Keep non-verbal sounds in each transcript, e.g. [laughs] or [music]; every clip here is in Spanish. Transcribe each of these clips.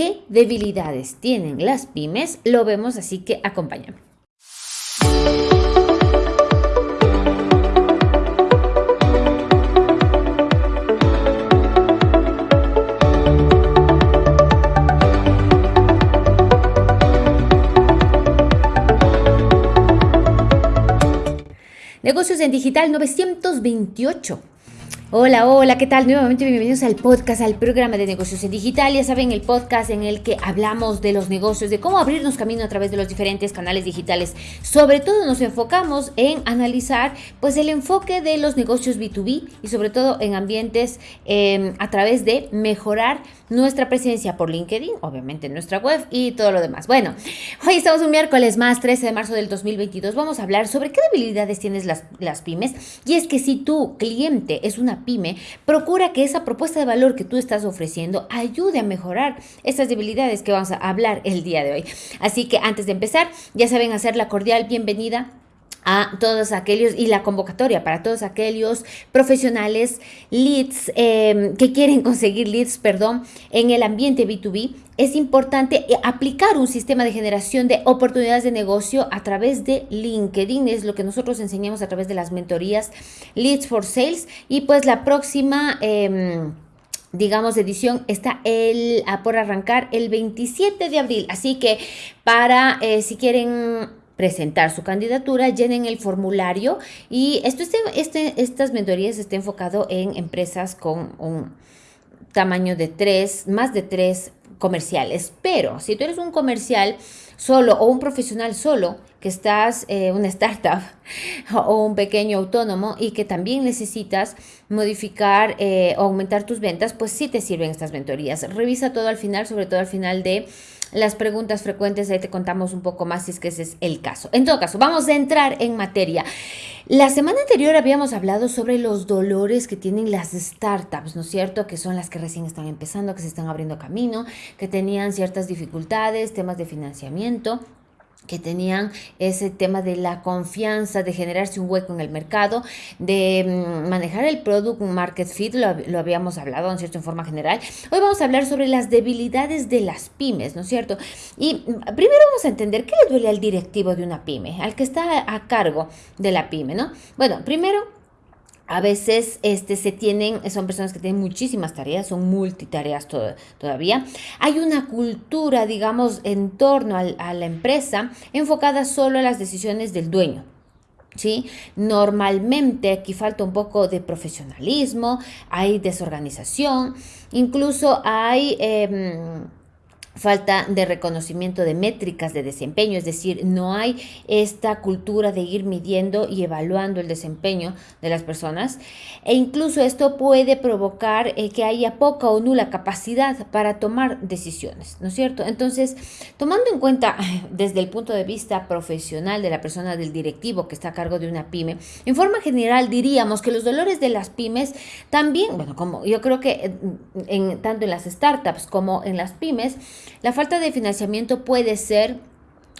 ¿Qué debilidades tienen las pymes? Lo vemos, así que acompáñame. Negocios en Digital 928. Hola, hola, ¿qué tal? Nuevamente bienvenidos al podcast, al programa de negocios en digital. Ya saben, el podcast en el que hablamos de los negocios, de cómo abrirnos camino a través de los diferentes canales digitales. Sobre todo nos enfocamos en analizar pues el enfoque de los negocios B2B y sobre todo en ambientes em, a través de mejorar nuestra presencia por LinkedIn, obviamente en nuestra web y todo lo demás. Bueno, hoy estamos un miércoles más, 13 de marzo del 2022. Vamos a hablar sobre qué debilidades tienes las, las pymes. Y es que si tu cliente es una pyme, procura que esa propuesta de valor que tú estás ofreciendo ayude a mejorar esas debilidades que vamos a hablar el día de hoy. Así que antes de empezar, ya saben hacer la cordial bienvenida a todos aquellos y la convocatoria para todos aquellos profesionales leads em, que quieren [laughs] conseguir leads, perdón, en el ambiente B2B. Es importante eh, aplicar un sistema de generación de oportunidades de negocio a través de LinkedIn. Es lo que nosotros enseñamos a través de las mentorías Leads for Sales. Y pues la próxima... Em, digamos, edición está el, por arrancar el 27 de abril. Así que para, eh, si quieren presentar su candidatura, llenen el formulario y esto este, este, estas mentorías está enfocado en empresas con un tamaño de tres, más de tres comerciales. Pero si tú eres un comercial solo o un profesional solo, que estás eh, una startup [laughs] o un pequeño autónomo y que también necesitas modificar eh, o aumentar tus ventas, pues sí te sirven estas mentorías. Revisa todo al final, sobre todo al final de las preguntas frecuentes, ahí te contamos un poco más si es que ese es el caso. En todo caso, vamos a entrar en materia. La semana anterior habíamos hablado sobre los dolores que tienen las startups, ¿no es cierto? Que son las que recién están empezando, que se están abriendo camino, que tenían ciertas dificultades, temas de financiamiento que tenían ese tema de la confianza, de generarse un hueco en el mercado, de mm, manejar el product market fit, lo, habíamos hablado, ¿no es cierto?, en forma general. Hoy vamos a hablar sobre las debilidades de las pymes, ¿no es cierto? Y mm, primero vamos a entender qué le duele al directivo de una pyme, al que está a cargo de la pyme, ¿no? Bueno, primero a veces este, se tienen, son personas que tienen muchísimas tareas, son multitareas todavía. Hay una cultura, digamos, en torno a la empresa enfocada solo a las decisiones del dueño. ¿Sí? Normalmente aquí falta un poco de profesionalismo, hay desorganización, incluso hay... Em, falta de reconocimiento de métricas de desempeño, es decir, no hay esta cultura de ir midiendo y evaluando el desempeño de las personas e incluso esto puede provocar eh, que haya poca o nula capacidad para tomar decisiones, ¿no es cierto? Entonces, tomando en cuenta [laughs] desde el punto de vista profesional de la persona del directivo que está a cargo de una pyme, en forma general diríamos que los dolores de las pymes también, bueno, como yo creo que en, tanto en las startups como en las pymes, la falta de financiamiento puede ser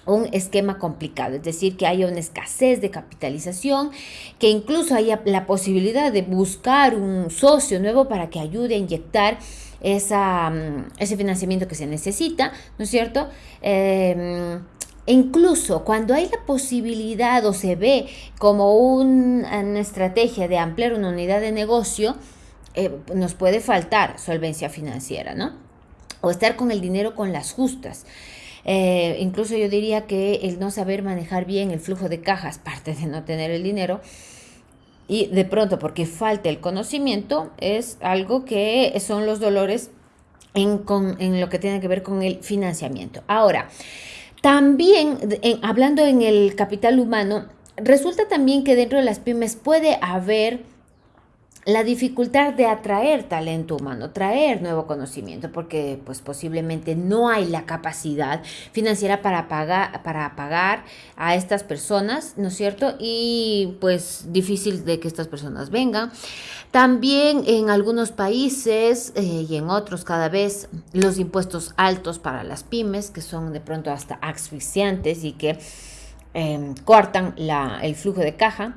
un esquema complicado, es decir, que haya una escasez de capitalización, que incluso haya la posibilidad de buscar un socio nuevo para que ayude a inyectar esa, mm, ese financiamiento que se necesita, ¿no es cierto? Em, incluso cuando hay la posibilidad o se ve como una estrategia de ampliar una unidad de negocio, eh, nos puede faltar solvencia financiera, ¿no? O estar con el dinero con las justas. Eh, incluso yo diría que el no saber manejar bien el flujo de cajas, [laughs] parte de no tener el dinero, y de pronto porque falta el conocimiento, es algo que son los dolores en, en lo que tiene que ver con el financiamiento. Ahora, también hablando en el capital humano, resulta también que dentro de las pymes puede haber la dificultad de atraer talento humano, traer nuevo conocimiento, porque pues posiblemente no hay la capacidad financiera para pagar, para pagar a estas personas, ¿no es cierto? Y pues difícil de que estas personas vengan. También en algunos países eh, y en otros cada vez los impuestos altos para las pymes, que son de pronto hasta asfixiantes y que em, cortan la, el flujo de caja.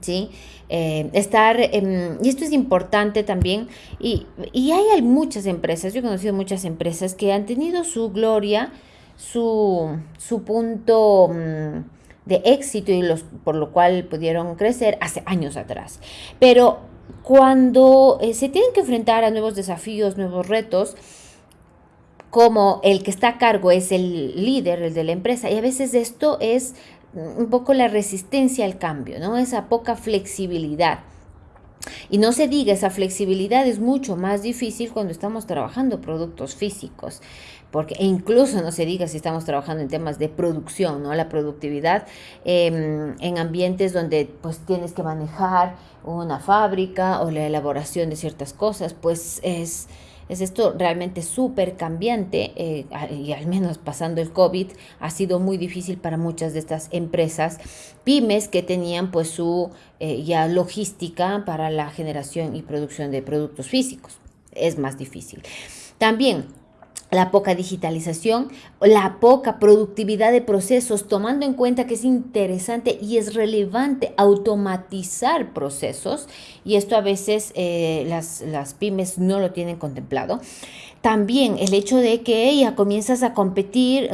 ¿Sí? Eh, estar, y esto es importante también, y, hay muchas empresas, yo he conocido muchas empresas que han tenido su gloria, su, su punto mm, de éxito y los, por lo cual pudieron crecer hace años atrás. Pero cuando eh, se tienen que enfrentar a nuevos desafíos, nuevos retos, como el que está a cargo es el líder, el de la empresa, y a veces esto es un poco la resistencia al cambio, ¿no? Esa poca flexibilidad. Y no se diga, esa flexibilidad es mucho más difícil cuando estamos trabajando productos físicos, porque e incluso no se diga si estamos trabajando en temas de producción, ¿no? La productividad em, en ambientes donde pues tienes que manejar una fábrica o la elaboración de ciertas cosas, pues es es esto realmente súper cambiante eh, y al menos pasando el COVID ha sido muy difícil para muchas de estas empresas, pymes que tenían pues su eh, ya logística para la generación y producción de productos físicos. Es más difícil. También la poca digitalización, la poca productividad de procesos, tomando en cuenta que es interesante y es relevante automatizar procesos, y esto a veces eh, las, las pymes no lo tienen contemplado. También el hecho de que ya comienzas a competir,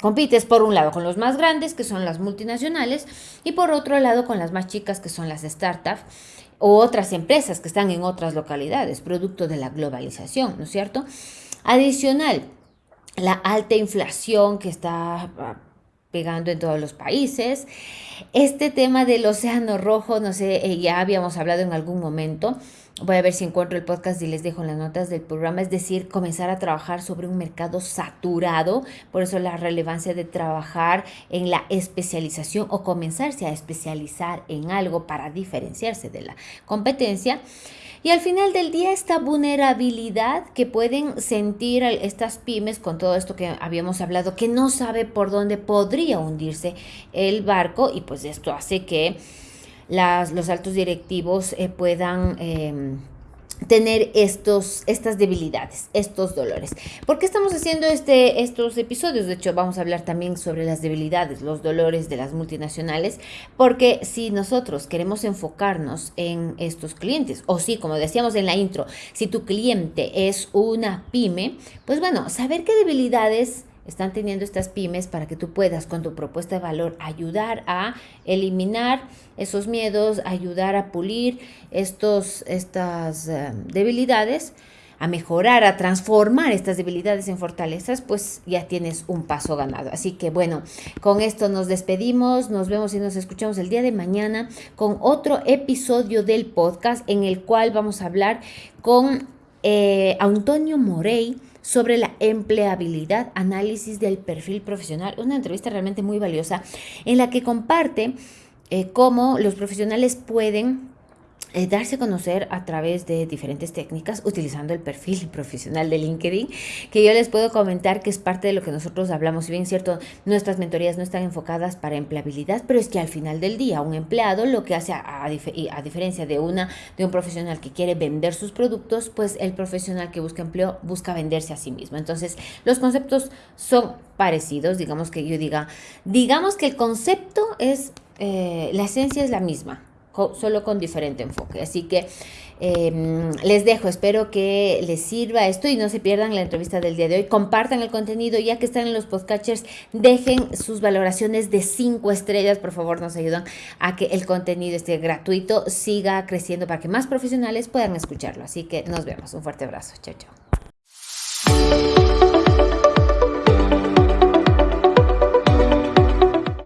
compites por un lado con los más grandes, que son las multinacionales, y por otro lado con las más chicas, que son las startups o otras empresas que están en otras localidades, producto de la globalización, ¿no es cierto? Adicional, la alta inflación que está ah, pegando en todos los países. Este tema del océano rojo, no sé, eh, ya habíamos hablado en algún momento. Voy a ver si encuentro el podcast y les dejo las notas del programa. Es decir, comenzar a trabajar sobre un mercado saturado. Por eso la relevancia de trabajar en la especialización o comenzarse a especializar en algo para diferenciarse de la competencia. Y al final del día, esta vulnerabilidad que pueden sentir estas pymes con todo esto que habíamos hablado, que no sabe por dónde podría hundirse el barco y pues esto hace que las, los altos directivos eh, puedan... Em, tener estos, estas debilidades, estos dolores. ¿Por qué estamos haciendo este, estos episodios? De hecho, vamos a hablar también sobre las debilidades, los dolores de las multinacionales, porque si nosotros queremos enfocarnos en estos clientes, o si, como decíamos en la intro, si tu cliente es una pyme, pues bueno, saber qué debilidades están teniendo estas pymes para que tú puedas con tu propuesta de valor ayudar a eliminar esos miedos, ayudar a pulir estos, estas eh, debilidades, a mejorar, a transformar estas debilidades en fortalezas, pues ya tienes un paso ganado. Así que bueno, con esto nos despedimos, nos vemos y nos escuchamos el día de mañana con otro episodio del podcast en el cual vamos a hablar con eh, Antonio Morey sobre la empleabilidad, análisis del perfil profesional. Una entrevista realmente muy valiosa en la que comparte eh, cómo los profesionales pueden eh, darse a conocer a través de diferentes técnicas utilizando el perfil [laughs] profesional de LinkedIn, que yo les puedo comentar que es parte de lo que nosotros hablamos. Si bien cierto, nuestras mentorías no están enfocadas para empleabilidad, pero es que al final del día un empleado lo que hace, a, a diferencia de, una, de un profesional que quiere vender sus productos, pues el profesional que busca empleo busca venderse a sí mismo. Entonces, los conceptos son parecidos, digamos que yo diga, digamos que el concepto es, eh, la esencia es la misma solo con diferente enfoque. Así que em, les dejo, espero que les sirva esto y no se pierdan la entrevista del día de hoy. Compartan el contenido, ya que están en los podcatchers, dejen sus valoraciones de 5 estrellas, por favor, nos ayudan a que el contenido esté gratuito, siga creciendo para que más profesionales puedan escucharlo. Así que nos vemos, un fuerte abrazo, chao, chao.